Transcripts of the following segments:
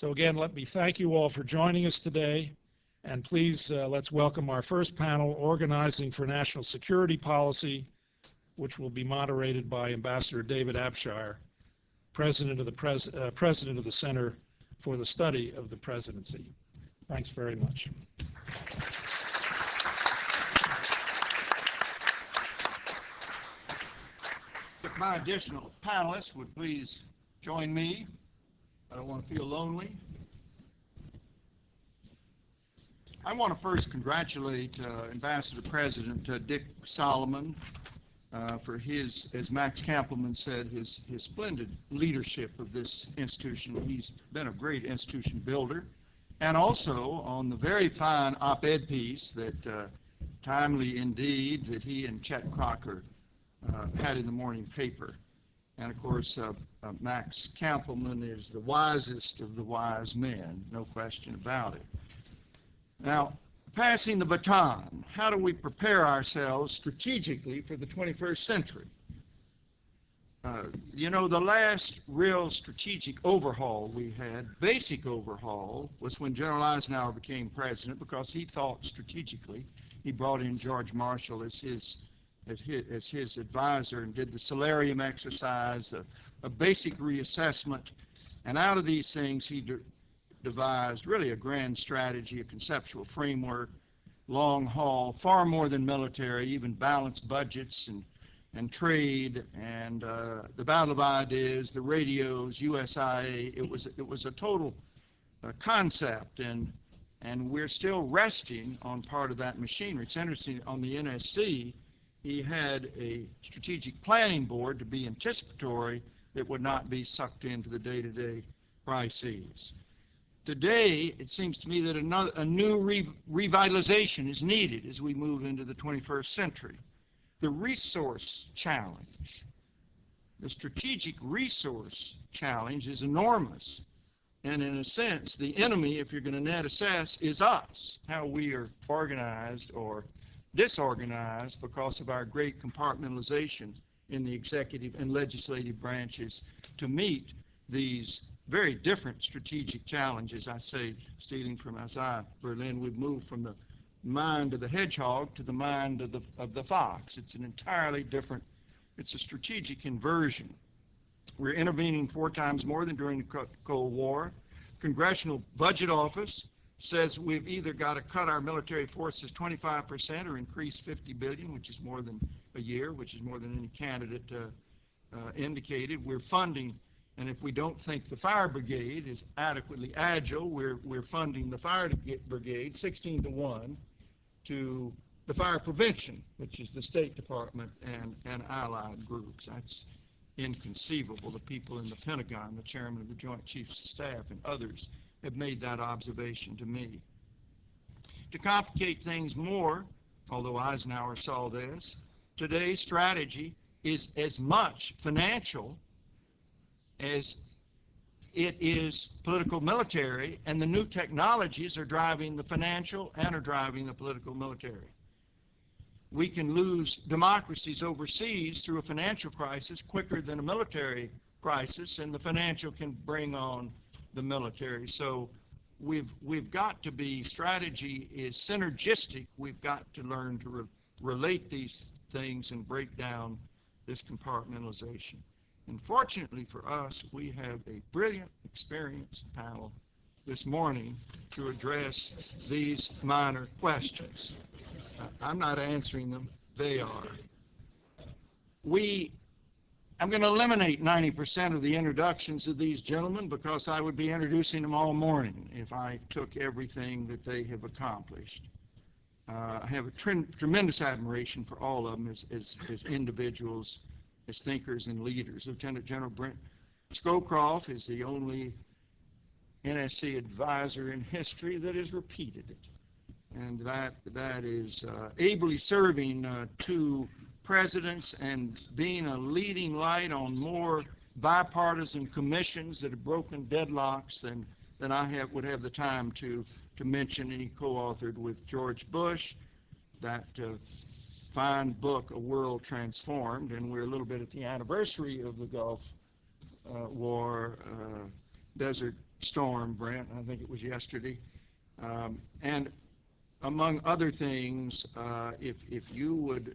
So again, let me thank you all for joining us today. And please, uh, let's welcome our first panel, Organizing for National Security Policy, which will be moderated by Ambassador David Abshire, President of the, Pres uh, President of the Center for the Study of the Presidency. Thanks very much. If my additional panelists would please join me. I don't want to feel lonely. I want to first congratulate uh, Ambassador President uh, Dick Solomon uh, for his, as Max Kampelman said, his, his splendid leadership of this institution. He's been a great institution builder. And also on the very fine op-ed piece that, uh, timely indeed, that he and Chet Crocker uh, had in the morning paper. And of course, uh, uh, Max Kampelman is the wisest of the wise men, no question about it. Now, passing the baton, how do we prepare ourselves strategically for the 21st century? Uh, you know, the last real strategic overhaul we had, basic overhaul, was when General Eisenhower became president because he thought strategically. He brought in George Marshall as his as his, as his advisor and did the solarium exercise, a, a basic reassessment, and out of these things he de devised really a grand strategy, a conceptual framework, long haul, far more than military, even balanced budgets and, and trade and uh, the battle of ideas, the radios, USIA. It was, it was a total uh, concept, and, and we're still resting on part of that machinery. It's interesting, on the NSC, he had a strategic planning board to be anticipatory that would not be sucked into the day-to-day -day crises. Today, it seems to me that another, a new re revitalization is needed as we move into the 21st century. The resource challenge, the strategic resource challenge is enormous. And in a sense, the enemy, if you're going to net assess, is us, how we are organized or disorganized because of our great compartmentalization in the executive and legislative branches to meet these very different strategic challenges. I say, stealing from Isaiah Berlin, we've moved from the mind of the hedgehog to the mind of the, of the fox. It's an entirely different, it's a strategic inversion. We're intervening four times more than during the Cold War. Congressional Budget Office says we've either got to cut our military forces 25% or increase 50 billion, which is more than a year, which is more than any candidate uh, uh, indicated. We're funding, and if we don't think the fire brigade is adequately agile, we're, we're funding the fire brigade 16 to 1 to the fire prevention, which is the State Department and, and allied groups. That's inconceivable. The people in the Pentagon, the chairman of the Joint Chiefs of Staff, and others have made that observation to me. To complicate things more, although Eisenhower saw this, today's strategy is as much financial as it is political military, and the new technologies are driving the financial and are driving the political military. We can lose democracies overseas through a financial crisis quicker than a military crisis, and the financial can bring on the military. So we've, we've got to be, strategy is synergistic. We've got to learn to re relate these things and break down this compartmentalization. And fortunately for us, we have a brilliant, experienced panel this morning to address these minor questions. I'm not answering them, they are. We I'm going to eliminate 90% of the introductions of these gentlemen because I would be introducing them all morning if I took everything that they have accomplished. Uh, I have a tre tremendous admiration for all of them as, as, as, individuals, as thinkers and leaders. Lieutenant General Brent Scowcroft is the only NSC advisor in history that has repeated it. And that, that is uh, ably serving uh, two presidents and being a leading light on more bipartisan commissions that have broken deadlocks than, than I have, would have the time to, to mention. And he co-authored with George Bush that uh, fine book, A World Transformed, and we're a little bit at the anniversary of the Gulf uh, War, uh, Desert storm, Brent, I think it was yesterday. Um, And among other things, uh, if, if you would,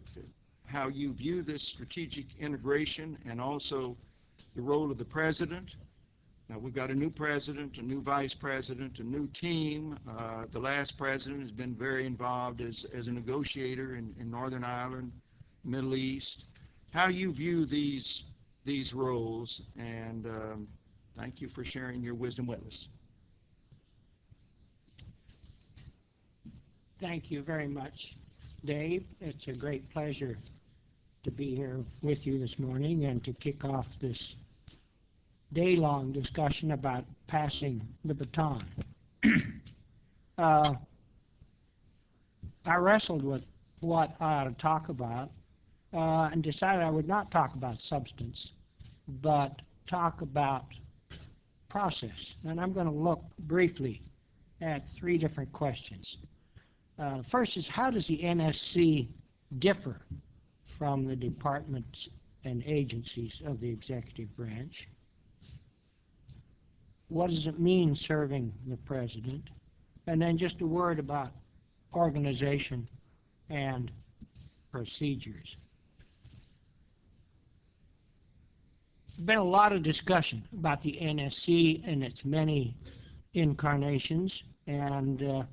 how you view this strategic integration and also the role of the president. Now, we've got a new president, a new vice president, a new team. Uh, The last president has been very involved as, as a negotiator in, in Northern Ireland, Middle East. How you view these, these roles, and um, thank you for sharing your wisdom with us. Thank you very much, Dave. It's a great pleasure to be here with you this morning and to kick off this day-long discussion about passing the baton. Uh, I wrestled with what I ought to talk about uh, and decided I would not talk about substance, but talk about process. And I'm going to look briefly at three different questions. Uh, First is, how does the NSC differ from the departments and agencies of the executive branch? What does it mean serving the president? And then just a word about organization and procedures. There's been a lot of discussion about the NSC and its many incarnations, and uh,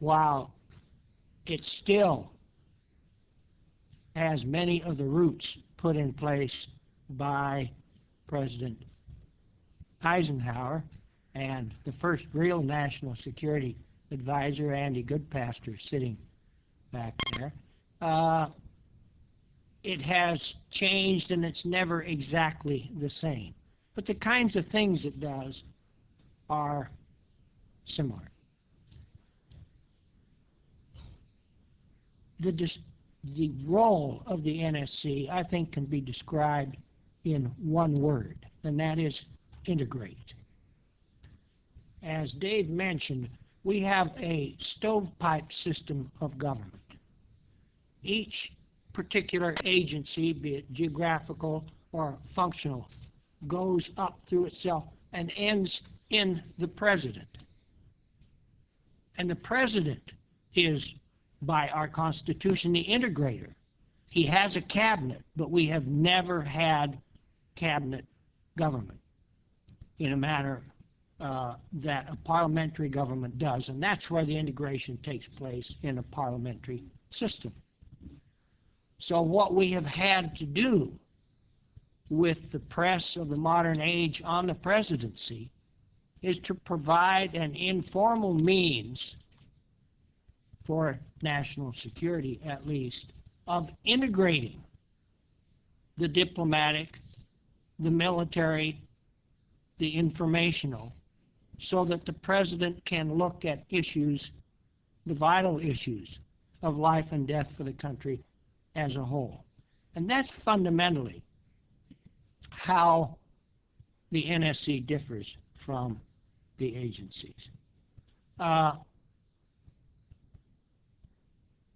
while it still has many of the roots put in place by President Eisenhower and the first real national security advisor, Andy Goodpaster, sitting back there. Uh, it has changed and it's never exactly the same. But the kinds of things it does are similar. the, the role of the NSC, I think, can be described in one word, and that is integrate. As Dave mentioned, we have a stovepipe system of government. Each particular agency, be it geographical or functional, goes up through itself and ends in the president. And the president is by our Constitution the integrator. He has a cabinet, but we have never had cabinet government in a manner uh, that a parliamentary government does, and that's where the integration takes place in a parliamentary system. So what we have had to do with the press of the modern age on the presidency is to provide an informal means for national security at least, of integrating the diplomatic, the military, the informational, so that the president can look at issues, the vital issues of life and death for the country as a whole. And that's fundamentally how the NSC differs from the agencies. Uh,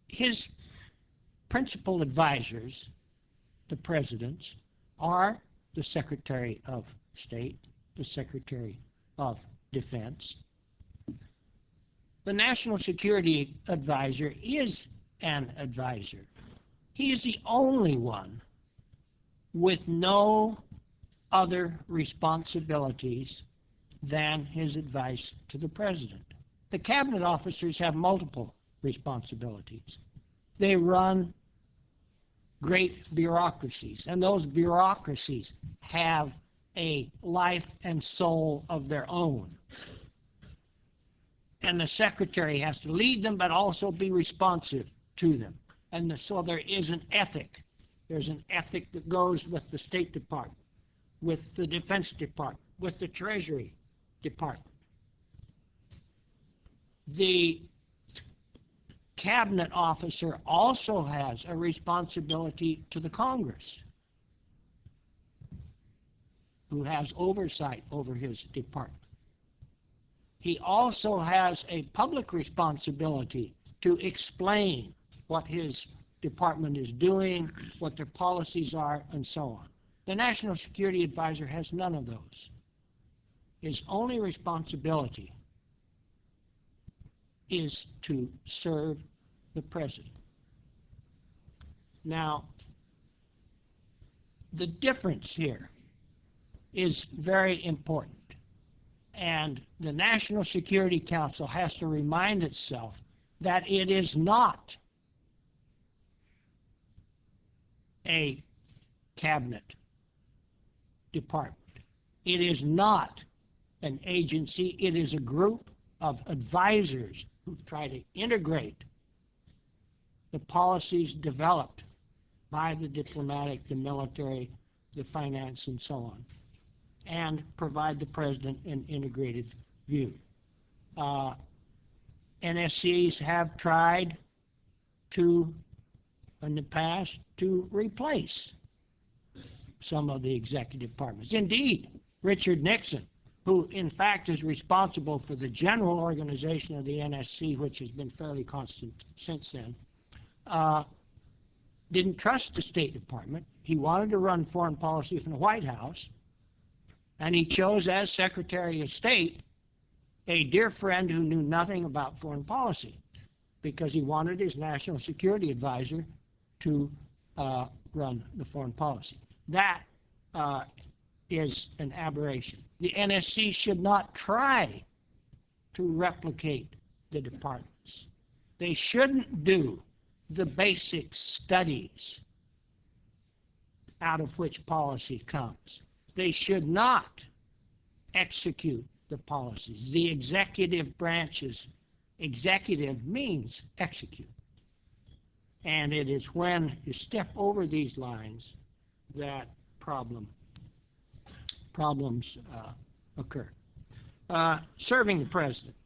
his principal advisors, the presidents, are the Secretary of State, the Secretary of Defense. The National Security Advisor is an advisor. He is the only one with no other responsibilities than his advice to the President. The cabinet officers have multiple responsibilities. They run great bureaucracies, and those bureaucracies have a life and soul of their own. And the secretary has to lead them, but also be responsive to them. And the, so there is an ethic. There's an ethic that goes with the State Department, with the Defense Department, with the Treasury Department. The cabinet officer also has a responsibility to the Congress, who has oversight over his department. He also has a public responsibility to explain what his department is doing, what their policies are, and so on. The National Security Advisor has none of those. his only responsibility is to serve the president. Now, the difference here is very important. And the National Security Council has to remind itself that it is not a cabinet department. It is not an agency, it is a group of advisors who try to integrate the policies developed by the diplomatic, the military, the finance, and so on, and provide the president an integrated view. Uh, NSCs have tried to, in the past, to replace some of the executive departments. Indeed, Richard Nixon, who in fact is responsible for the general organization of the NSC, which has been fairly constant since then, uh, didn't trust the State Department. He wanted to run foreign policy from the White House, and he chose as Secretary of State a dear friend who knew nothing about foreign policy because he wanted his national security advisor to uh, run the foreign policy. That uh, is an aberration. The NSC should not try to replicate the departments. They shouldn't do the basic studies out of which policy comes. They should not execute the policies. The executive branches, executive means execute. And it is when you step over these lines that problem, problems uh, occur. Uh, serving the president.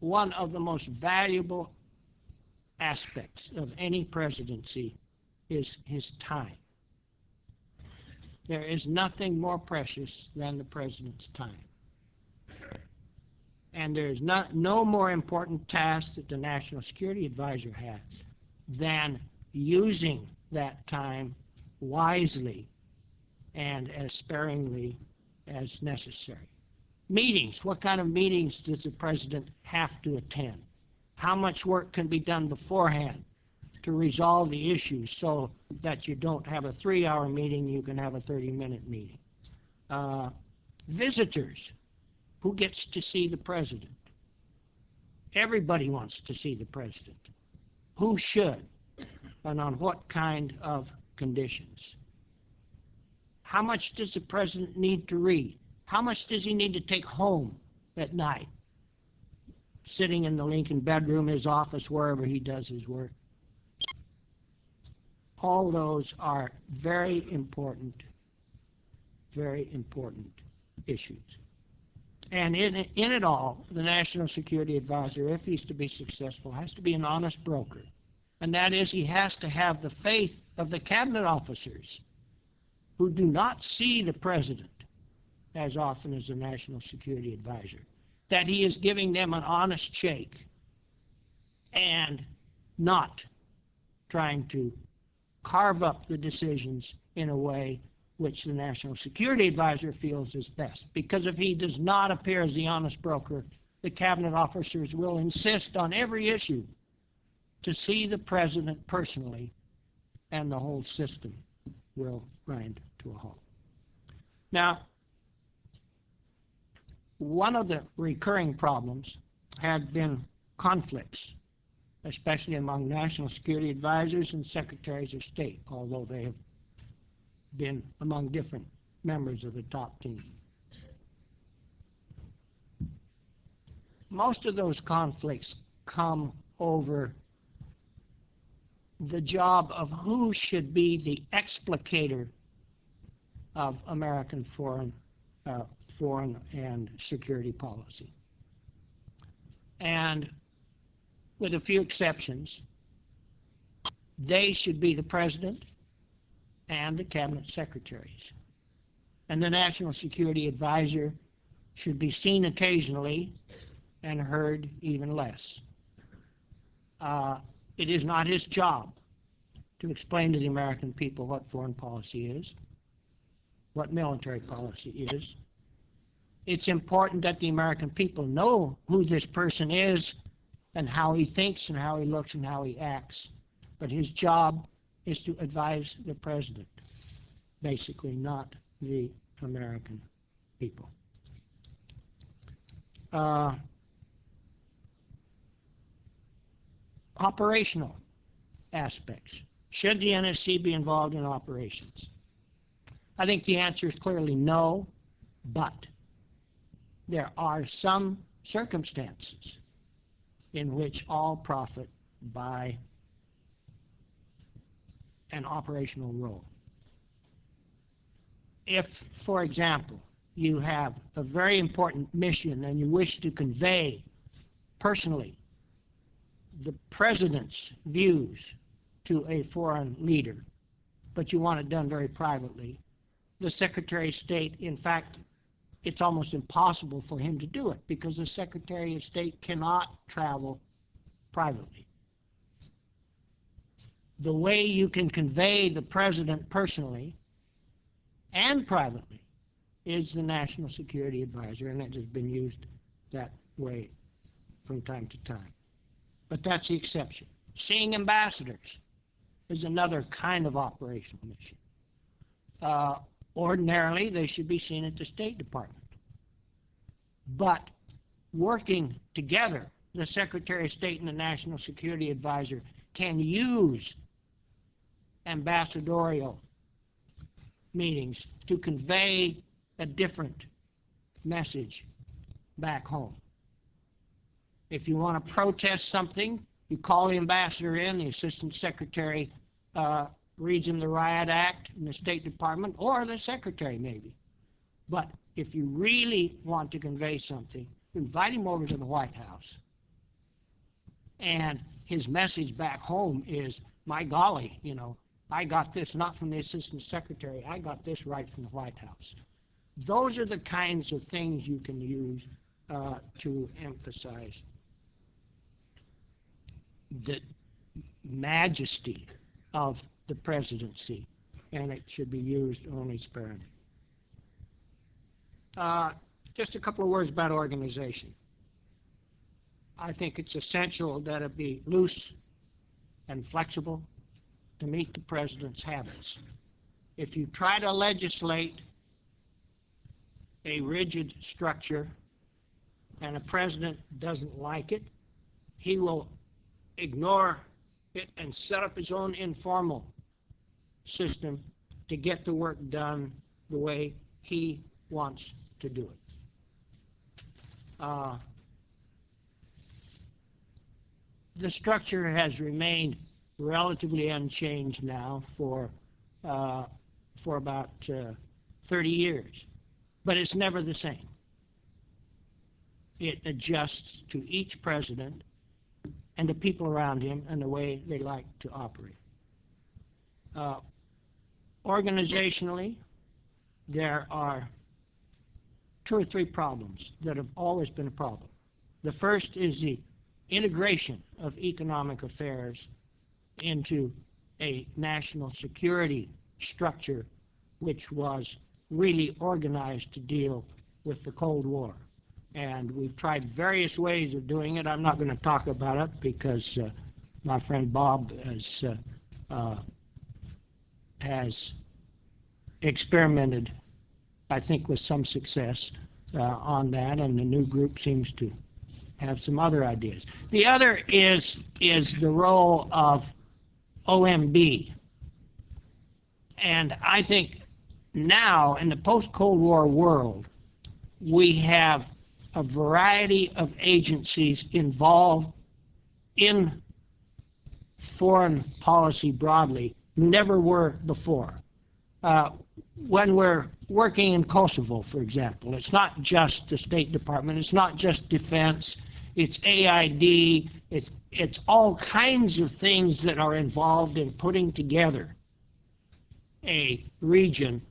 One of the most valuable aspects of any presidency is his time. There is nothing more precious than the president's time. And there is not, no more important task that the National Security Advisor has than using that time wisely and as sparingly as necessary. Meetings. What kind of meetings does the president have to attend? How much work can be done beforehand to resolve the issues so that you don't have a three-hour meeting, you can have a 30-minute meeting? Uh, visitors. Who gets to see the president? Everybody wants to see the president. Who should? And on what kind of conditions? How much does the president need to read? How much does he need to take home at night? Sitting in the Lincoln bedroom, his office, wherever he does his work. All those are very important, very important issues. And in, in it all, the National Security Advisor, if he's to be successful, has to be an honest broker. And that is, he has to have the faith of the cabinet officers who do not see the president as often as the National Security Advisor, that he is giving them an honest shake and not trying to carve up the decisions in a way which the National Security Advisor feels is best. Because if he does not appear as the honest broker, the cabinet officers will insist on every issue to see the president personally, and the whole system will grind to a halt. Now, one of the recurring problems had been conflicts, especially among national security advisors and secretaries of state, although they have been among different members of the top team. Most of those conflicts come over the job of who should be the explicator of American foreign, uh, foreign and security policy. And with a few exceptions, they should be the president and the cabinet secretaries. And the national security advisor should be seen occasionally and heard even less. Uh, it is not his job to explain to the American people what foreign policy is. what military policy is. It's important that the American people know who this person is and how he thinks and how he looks and how he acts. But his job is to advise the president, basically, not the American people. Uh, operational aspects. Should the NSC be involved in operations? I think the answer is clearly no, but there are some circumstances in which all profit by an operational role. If, for example, you have a very important mission and you wish to convey personally the president's views to a foreign leader, but you want it done very privately, the Secretary of State, in fact, it's almost impossible for him to do it because the Secretary of State cannot travel privately. The way you can convey the president personally and privately is the National Security Advisor, and it has been used that way from time to time. But that's the exception. Seeing ambassadors is another kind of operational mission. Uh, ordinarily, they should be seen at the State Department. But working together, the Secretary of State and the National Security Advisor can use ambassadorial meetings to convey a different message back home. If you want to protest something, you call the ambassador in, the assistant secretary uh, reads him the Riot Act in the State Department, or the secretary maybe. But if you really want to convey something, invite him over to the White House. And his message back home is, my golly, you know, I got this not from the assistant secretary, I got this right from the White House. Those are the kinds of things you can use uh, to emphasize the majesty of the presidency, and it should be used only sparingly. Uh, just a couple of words about organization. I think it's essential that it be loose and flexible to meet the president's habits. If you try to legislate a rigid structure and a president doesn't like it, he will ignore it and set up his own informal system to get the work done the way he wants to do it. Uh, the structure has remained relatively unchanged now for uh, for about uh, 30 years, but it's never the same. It adjusts to each president and the people around him and the way they like to operate. Uh, organizationally, there are two or three problems that have always been a problem. The first is the integration of economic affairs into a national security structure which was really organized to deal with the Cold War. And we've tried various ways of doing it. I'm not going to talk about it because uh, my friend Bob has, uh, uh, has experimented, I think, with some success uh, on that, and the new group seems to have some other ideas. The other is, is the role of OMB. And I think now, in the post-Cold War world, we have a variety of agencies involved in foreign policy broadly, never were before. Uh, when we're working in Kosovo, for example, it's not just the State Department, it's not just defense, it's AID, it's, it's all kinds of things that are involved in putting together a region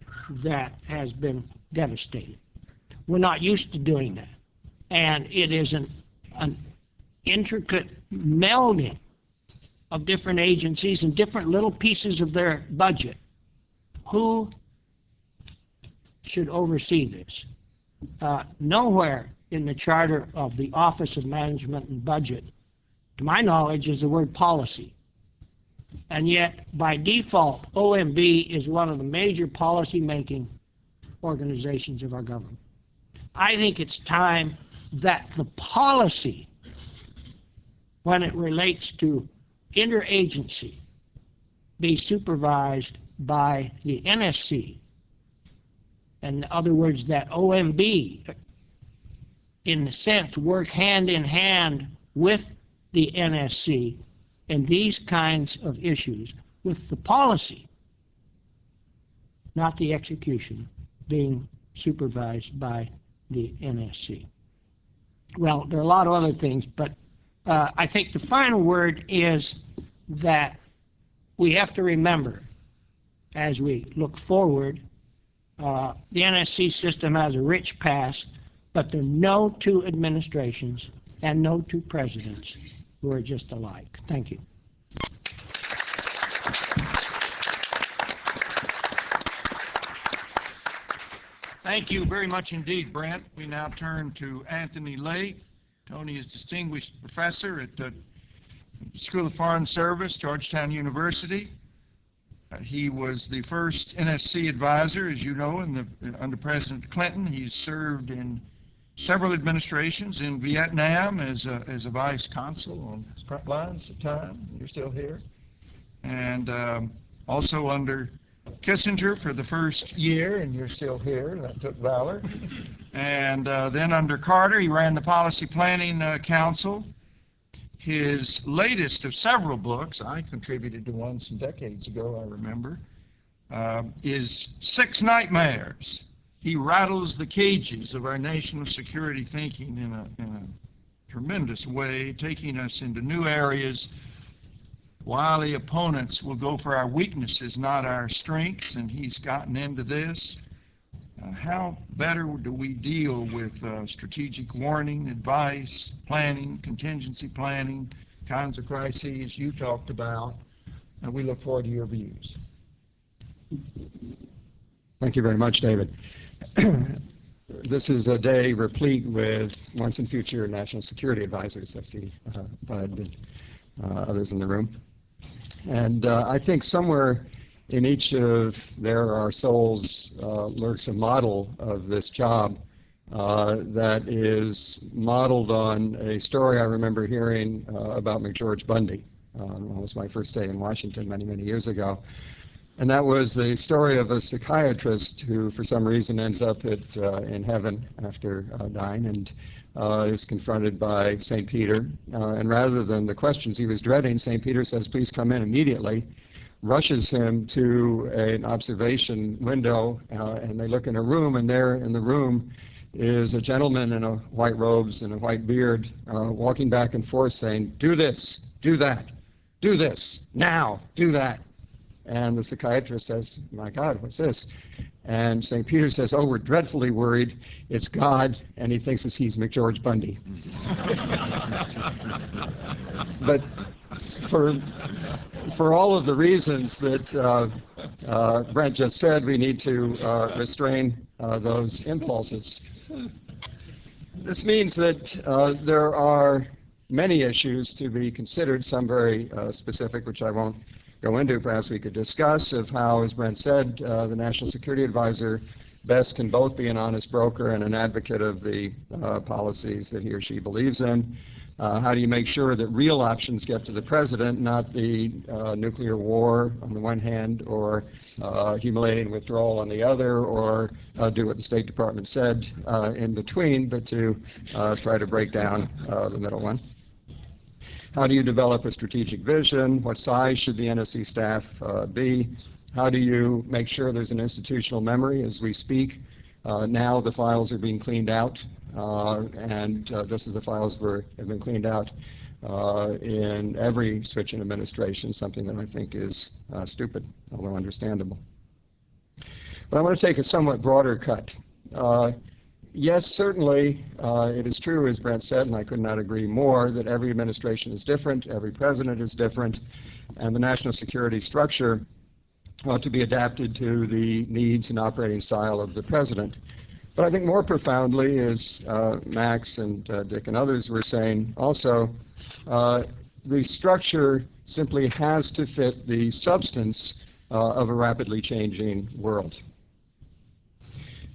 that has been devastated. We're not used to doing that. And it is an, an intricate melding of different agencies and different little pieces of their budget. Who should oversee this. Uh, Nowhere in the charter of the Office of Management and Budget, to my knowledge, is the word policy. And yet, by default, OMB is one of the major policy-making organizations of our government. I think it's time that the policy, when it relates to interagency, be supervised by the NSC. In other words, that OMB, in a sense, work hand in hand with the NSC in these kinds of issues, with the policy, not the execution, being supervised by the NSC. Well, there are a lot of other things, but uh, I think the final word is that we have to remember, as we look forward, uh, the NSC system has a rich past, but there are no two administrations and no two presidents who are just alike. Thank you. Thank you very much indeed, Brent. We now turn to Anthony Lake. Tony is Distinguished Professor at the School of Foreign Service, Georgetown University. Uh, He was the first NSC advisor, as you know, in the, under President Clinton. He served in several administrations in Vietnam as a, as a vice consul on front lines at time. You're still here. And um, also under Kissinger for the first year, and you're still here. That took valor. And uh, then under Carter, he ran the Policy Planning uh, Council. His latest of several books, I contributed to one some decades ago, I remember, um, is Six Nightmares. He rattles the cages of our national security thinking in a, in a tremendous way, taking us into new areas while the opponents will go for our weaknesses, not our strengths, and he's gotten into this. Uh, how better do we deal with uh, strategic warning, advice, planning, contingency planning, kinds of crises you talked about? And we look forward to your views. Thank you very much, David. This is a day replete with once and future national security advisors. I see uh, Bud and uh, others in the room. And uh, I think somewhere in each of there our souls uh, lurks a model of this job uh, that is modeled on a story I remember hearing uh, about McGeorge Bundy. Um, it was my first day in Washington many, many years ago. And that was the story of a psychiatrist who, for some reason, ends up at, uh, in heaven after uh, dying and uh, is confronted by St. Peter. Uh, and rather than the questions he was dreading, St. Peter says, please come in immediately, rushes him to an observation window, uh, and they look in a room, and there in the room is a gentleman in a white robes and a white beard uh, walking back and forth saying, do this, do that, do this, now, do that. And the psychiatrist says, my God, what's this? And St. Peter says, oh, we're dreadfully worried. It's God, and he thinks it's he's McGeorge Bundy. but for, for all of the reasons that uh, uh, Brent just said, we need to uh, restrain uh, those impulses. This means that uh, there are many issues to be considered, some very uh, specific, which I won't go into, perhaps we could discuss, of how, as Brent said, uh, the National Security Advisor best can both be an honest broker and an advocate of the uh, policies that he or she believes in. Uh, how do you make sure that real options get to the president, not the uh, nuclear war on the one hand, or uh, humiliating withdrawal on the other, or uh, do what the State Department said uh, in between, but to uh, try to break down the middle one? How do you develop a strategic vision? What size should the NSC staff uh, be? How do you make sure there's an institutional memory as we speak? Uh, now the files are being cleaned out, uh, and uh, just as the files were, have been cleaned out uh, in every switch in administration, something that I think is stupid, although understandable. But I want to take a somewhat broader cut. Yes, certainly, uh, it is true, as Brent said, and I could not agree more, that every administration is different, every president is different, and the national security structure ought to be adapted to the needs and operating style of the president. But I think more profoundly, as uh, Max and uh, Dick and others were saying also, uh, the structure simply has to fit the substance uh, of a rapidly changing world.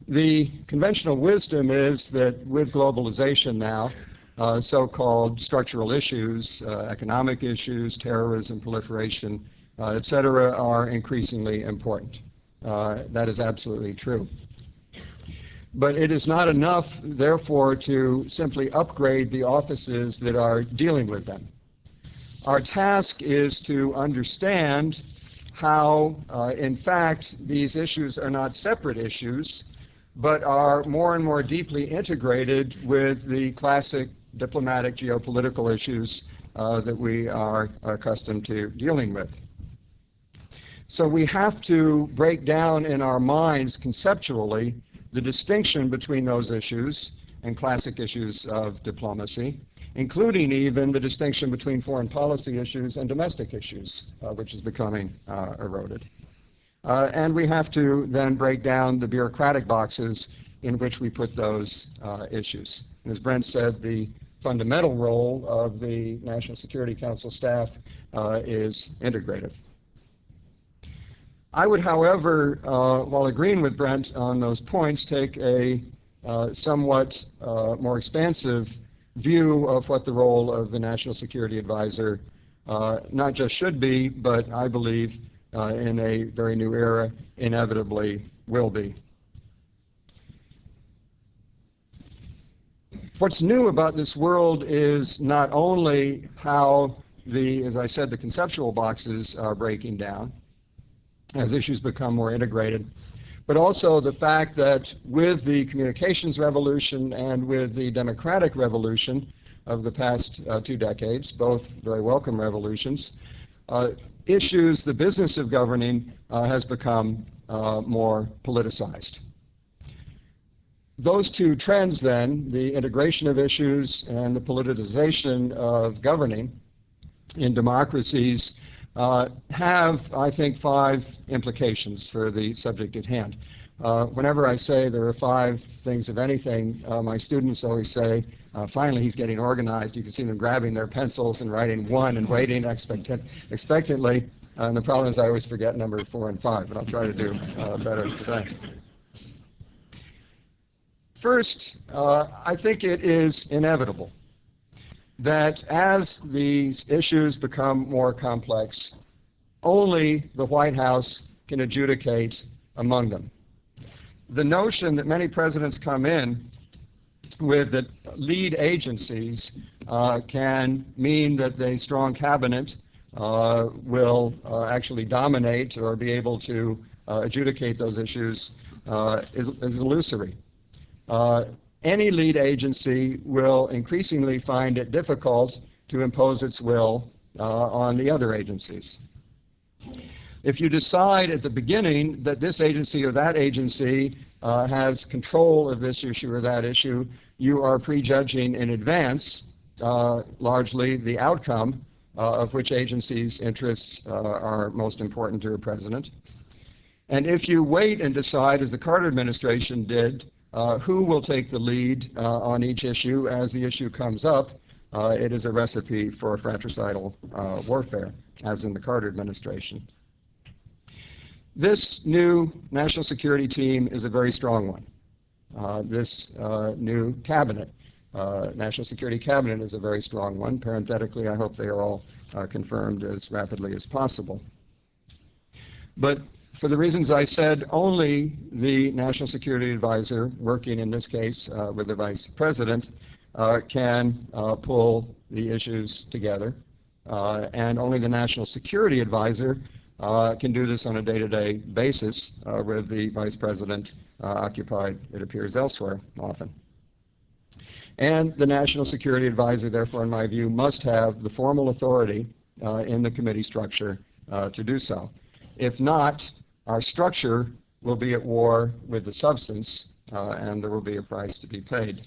The conventional wisdom is that with globalization now, uh, so-called structural issues, uh, economic issues, terrorism, proliferation, uh, et cetera, are increasingly important. Uh, that is absolutely true. But it is not enough, therefore, to simply upgrade the offices that are dealing with them. Our task is to understand how, uh, in fact, these issues are not separate issues, but are more and more deeply integrated with the classic diplomatic geopolitical issues uh, that we are accustomed to dealing with. So we have to break down in our minds conceptually the distinction between those issues and classic issues of diplomacy, including even the distinction between foreign policy issues and domestic issues, uh, which is becoming uh, eroded. Uh, and we have to then break down the bureaucratic boxes in which we put those uh, issues. And as Brent said, the fundamental role of the National Security Council staff uh, is integrative. I would, however, uh, while agreeing with Brent on those points, take a uh, somewhat uh, more expansive view of what the role of the National Security Advisor not just should be, but I believe in a very new era inevitably will be. What's new about this world is not only how the, as I said, the conceptual boxes are breaking down as issues become more integrated, but also the fact that with the communications revolution and with the democratic revolution of the past uh, two decades, both very welcome revolutions, uh, issues, the business of governing uh, has become uh, more politicized. Those two trends then, the integration of issues and the politicization of governing in democracies, uh, have, I think, five implications for the subject at hand. Uh, whenever I say there are five things of anything, uh, my students always say, uh, finally he's getting organized. You can see them grabbing their pencils and writing one and waiting expectant, expectantly. and the problem is I always forget number four and five, but I'll try to do uh, better today. First, uh, I think it is inevitable that as these issues become more complex, only the White House can adjudicate among them. The notion that many presidents come in with that lead agencies uh, can mean that a strong cabinet uh, will uh, actually dominate or be able to uh, adjudicate those issues uh, is, is illusory. Any lead agency will increasingly find it difficult to impose its will on the other agencies. If you decide at the beginning that this agency or that agency uh, has control of this issue or that issue, you are prejudging in advance uh, largely the outcome uh, of which agency's interests uh, are most important to a president. And if you wait and decide, as the Carter administration did, uh, who will take the lead on each issue as the issue comes up, it is a recipe for fratricidal warfare, as in the Carter administration. This new national security team is a very strong one. Uh, this uh, new cabinet, national security cabinet, is a very strong one. Parenthetically, I hope they are all confirmed as rapidly as possible. But for the reasons I said, only the National Security Advisor, working in this case uh, with the Vice President, uh, can uh, pull the issues together. Uh, and only the National Security Advisor uh, can do this on a day-to-day -day basis uh, with the Vice President occupied, it appears, elsewhere often. And the National Security Advisor, therefore, in my view, must have the formal authority in the committee structure to do so. If not, our structure will be at war with the substance, uh, and there will be a price to be paid.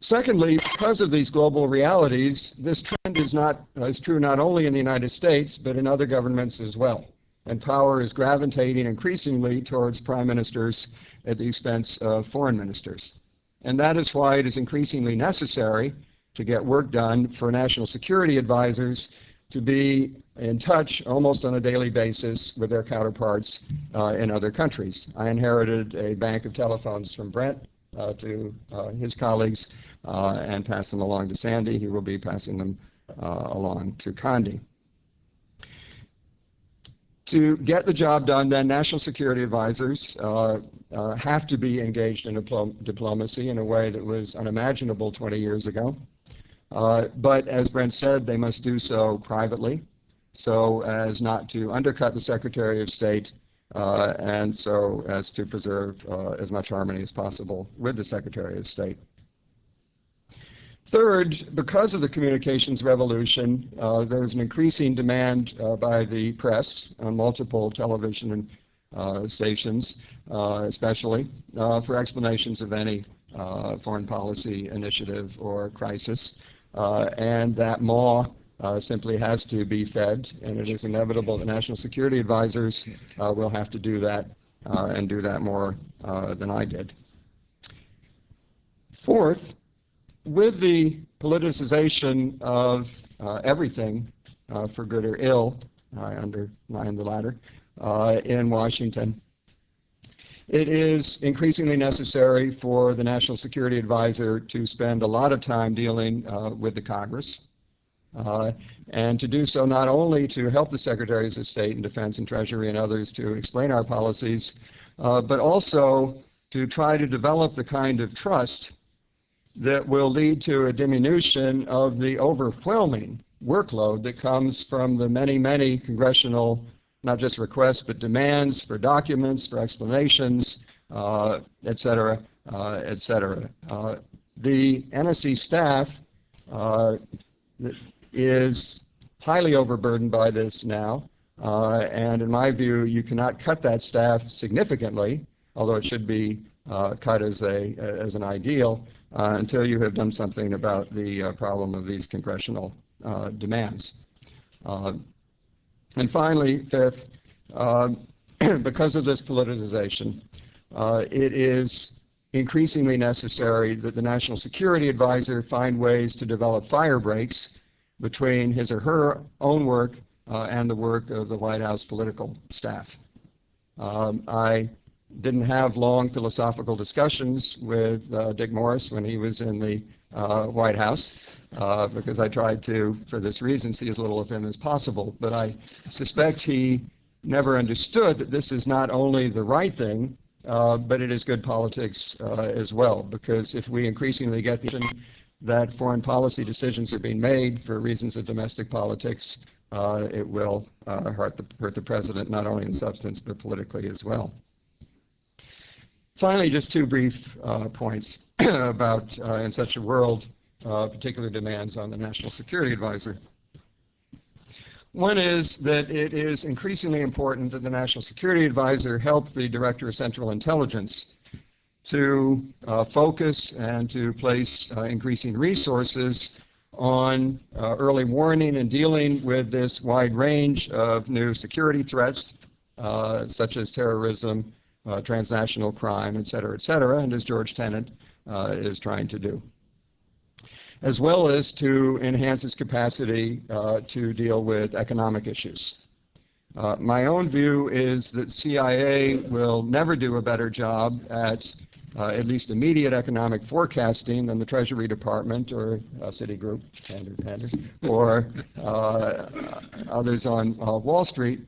Secondly, because of these global realities, this trend is not is true not only in the United States, but in other governments as well. And power is gravitating increasingly towards prime ministers at the expense of foreign ministers. And that is why it is increasingly necessary to get work done for national security advisors to be in touch almost on a daily basis with their counterparts uh, in other countries. I inherited a bank of telephones from Brent to uh, his colleagues uh, and passed them along to Sandy. He will be passing them uh, along to Condi. To get the job done, then, national security advisors uh, uh, have to be engaged in diplo diplomacy in a way that was unimaginable 20 years ago. Uh, but as Brent said, they must do so privately so as not to undercut the Secretary of State uh, and so as to preserve uh, as much harmony as possible with the Secretary of State. Third, because of the communications revolution, uh, an increasing demand uh, by the press on multiple television uh, stations, uh, especially, for explanations of any foreign policy initiative or crisis, and that maw simply has to be fed, and it is inevitable that national security advisors will have to do that and do that more than I did. Fourth, with the politicization of uh, everything, uh, for good or ill, I underline the latter, uh, in Washington, it is increasingly necessary for the National Security Advisor to spend a lot of time dealing uh, with the Congress, uh, and to do so not only to help the Secretaries of State and Defense and Treasury and others to explain our policies, uh, but also to try to develop the kind of trust that will lead to a diminution of the overwhelming workload that comes from the many, many congressional, not just requests, but demands for documents, for explanations, uh, et cetera, uh, et cetera. Uh, the NSC staff uh, is highly overburdened by this now, uh, and in my view, you cannot cut that staff significantly, although it should be uh, cut as, a, as an ideal, uh, until you have done something about the uh, problem of these congressional uh, demands. and finally, fifth, because of this politicization, it is increasingly necessary that the National Security Advisor find ways to develop fire breaks between his or her own work uh, and the work of the White House political staff. Um, I didn't have long philosophical discussions with uh, Dick Morris when he was in the uh, White House uh, because I tried to, for this reason, see as little of him as possible. But I suspect he never understood that this is not only the right thing, uh, but it is good politics uh, as well. Because if we increasingly get the that foreign policy decisions are being made for reasons of domestic politics, uh, it will hurt the, hurt the president not only in substance but politically as well. Finally, just two brief uh, points about, uh, in such a world, uh, particular demands on the National Security Advisor. One is that it is increasingly important that the National Security Advisor help the Director of Central Intelligence to uh, focus and to place uh, increasing resources on uh, early warning and dealing with this wide range of new security threats, such as terrorism, uh, transnational crime, et cetera, et cetera, and as George Tenet uh, is trying to do. As well as to enhance its capacity uh, to deal with economic issues. Uh, my own view is that CIA will never do a better job at uh, at least immediate economic forecasting than the Treasury Department or uh, Citigroup, or others on Wall Street.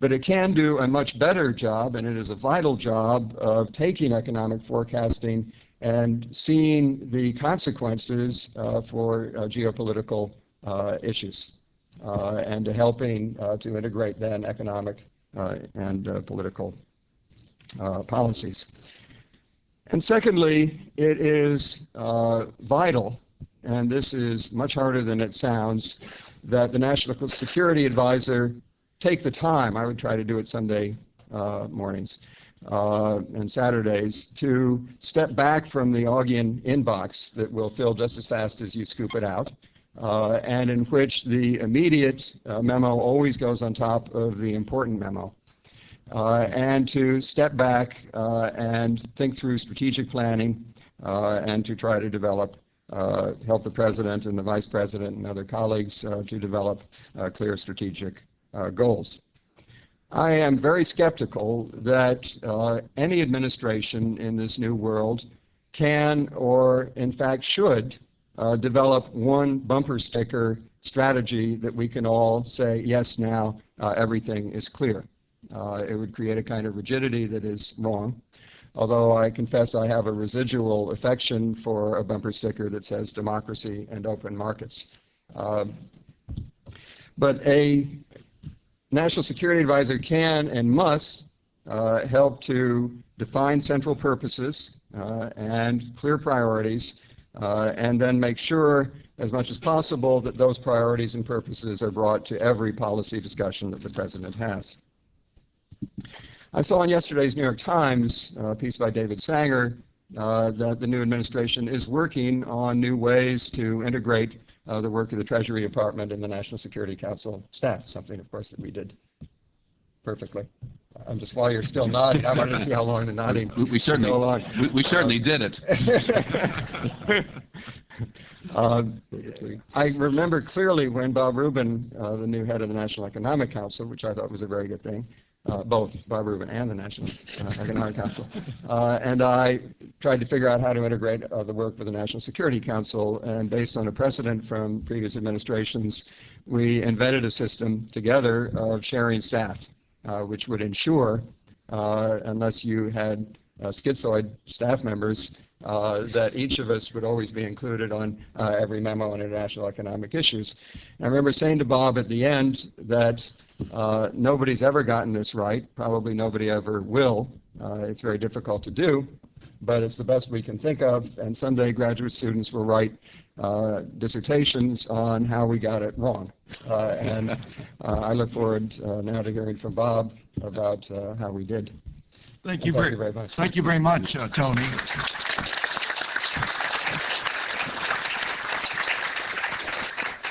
But it can do a much better job, and it is a vital job of taking economic forecasting and seeing the consequences uh, for uh, geopolitical uh, issues uh, and to helping uh, to integrate then economic uh, and political policies. And secondly, it is vital, and this is much harder than it sounds, that the National Security Advisor take the time, I would try to do it Sunday uh, mornings, uh, and Saturdays to step back from the Augean inbox that will fill just as fast as you scoop it out, uh, and in which the immediate uh, memo always goes on top of the important memo. Uh, and to step back uh, and think through strategic planning uh, and to try to develop, uh, help the President and the Vice President and other colleagues uh, to develop uh, clear strategic uh, goals. I am very skeptical that uh, any administration in this new world can or in fact should uh, develop one bumper sticker strategy that we can all say, yes, now uh, everything is clear. Uh, it would create a kind of rigidity that is wrong. Although I confess I have a residual affection for a bumper sticker that says democracy and open markets. Um, but a National Security Advisor can and must uh, help to define central purposes uh, and clear priorities, uh, and then make sure as much as possible that those priorities and purposes are brought to every policy discussion that the President has. I saw in yesterday's New York Times uh, piece by David Sanger uh, that the new administration is working on new ways to integrate uh, the work of the Treasury Department and the National Security Council staff, something, of course, that we did perfectly. I'm just, while you're still nodding, I wanted to see how long the nodding We- We certainly, go along. we- we certainly did it. Um, I remember clearly when Bob Rubin, uh, the new head of the National Economic Council, which I thought was a very good thing, uh, both Bob Rubin and the National uh, Economic Council, uh, and I tried to figure out how to integrate uh, the work with the National Security Council, and based on a precedent from previous administrations, we invented a system together of sharing staff, which would ensure, uh, unless you had uh, schizoid staff members, uh, that each of us would always be included on uh, every memo on international economic issues. And I remember saying to Bob at the end that uh, nobody's ever gotten this right, probably nobody ever will. Uh, it's very difficult to do, but it's the best we can think of, and someday graduate students will write uh, dissertations on how we got it wrong. Uh, and uh, I look forward uh, now to hearing from Bob about uh, how we did. Thank you Thank very, you very much. thank you very much, uh, Tony.